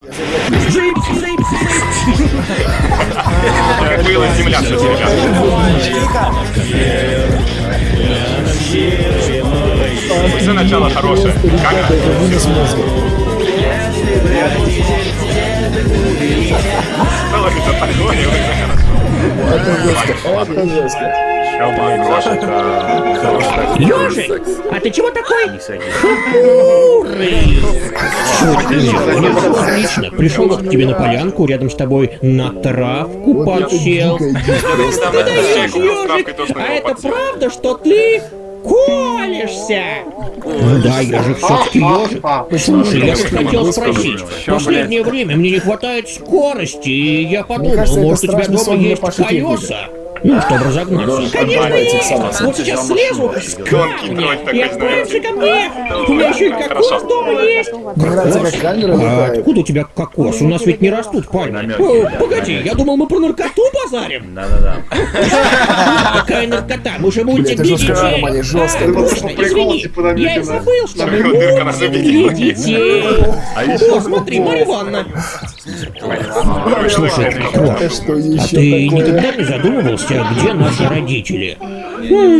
Как была земля, кстати, ребят. Все начало хорошее. Камера. Стало это такое, Это жестко. Ёжик, а ты чего такой хмурый? Отлично, пришел вот к тебе на полянку, рядом с тобой на травку подсел. А это правда, что ты колешься? Ну да, ежик все-таки ежик. Слушай, я хотел спросить. В последнее время мне не хватает скорости, и я подумал, может у тебя дома есть колеса? Ну, чтобы разогнаться. Конечно, есть! Сама. Вот сейчас слезу с Гонки камня дроть такой, и отправимся ко мне! У меня еще и кокос дома есть! Мне камера А откуда у тебя кокос? У нас ведь не растут пальмы. Погоди, я думал, мы про наркоту базарим. Да-да-да. Какая наркота? Мы же мультик детей. жесткая. А, извини, я и забыл, что мы мультик детей. О, смотри, Марья Ивановна. Слушай, А ты никогда не задумывался, где наши родители?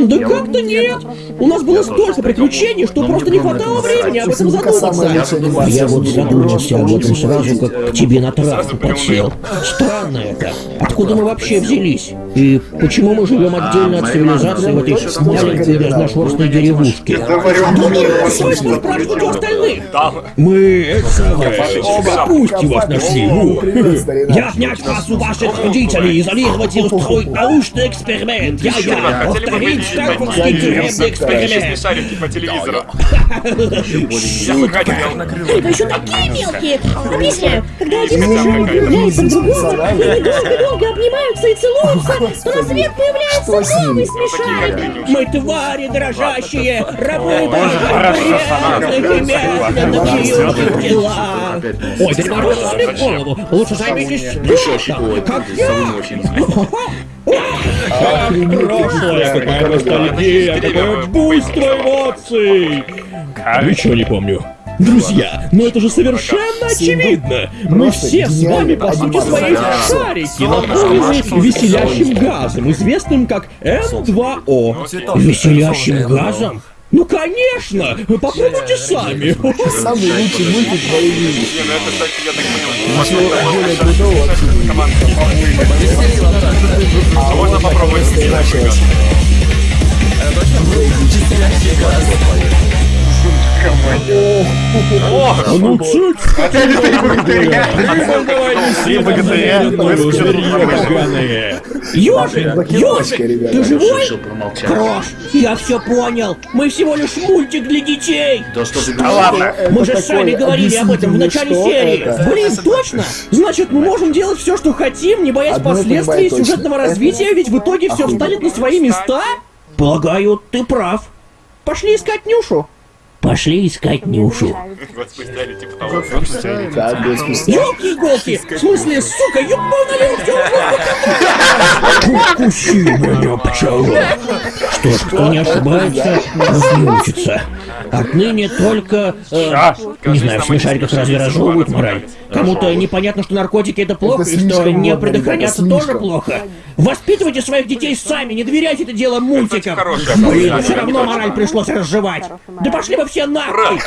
Да как-то нет. У нас было столько приключений, что просто не хватало времени об этом задуматься. Я вот задумался об этом сразу, как к тебе на травку подсел. Странно это. Откуда мы вообще взялись? И почему мы живем отдельно от цивилизации в этой маленькой разношерстной деревушке? Свойство спрашивать у остальных. Мы это самое, капусти вас нашли. Старина. Я отнять вас у ваших родителей, изолировать и устроить научный эксперимент. Я-я, повторить Стэнфордский тюремный эксперимент. Смешарики по телевизору. Я Шутка. Вы еще такие мелкие! Объясняю, когда один мужчина влюбляется в другого, и они долго-долго обнимаются и целуются, то на свет появляется новый смешарик. Мы твари дрожащие, рабы грязных и пьют тела. Ой, в голову. Лучше займитесь спортом, как я. Прошлое, какая ностальгия, какое буйство эмоций. Ничего не помню. Друзья, но это же совершенно очевидно! Мы все с вами, по сути своей, шарики, наполнены веселящим газом, известным как М2О. Веселящим газом? Ну, конечно! Попробуйте сами! Самый лучший мультик в моей жизни. Не, ну это, кстати, я так понял. Ничего более крутого вообще не Команда. А можно попробовать Началось. А ну, цыть! Ёжик! Ёжик! ребята. Ты живой? Решил промолчать. Крош, я все понял. Мы всего лишь мультик для детей. Да что ты ладно. Мы же сами говорили об этом в начале серии. Блин, точно? Значит, мы можем делать все, что хотим, не боясь последствий сюжетного развития, ведь в итоге все встанет на свои места? Полагаю, ты прав. Пошли искать Нюшу. Пошли искать Нюшу. Типа. Ёлки-иголки! В смысле, сука, ёбаная все Укуси меня, пчела! Что ж, кто не ошибается, тот не учится. Отныне только... э, не знаю, в смешариках разве разжевывают мораль? Кому-то непонятно, что наркотики это плохо, Это и что не предохраняться тоже плохо. Воспитывайте своих детей сами, не доверяйте это дело мультикам. Блин, все равно мораль пришлось разжевать. Да пошли вы все нахуй!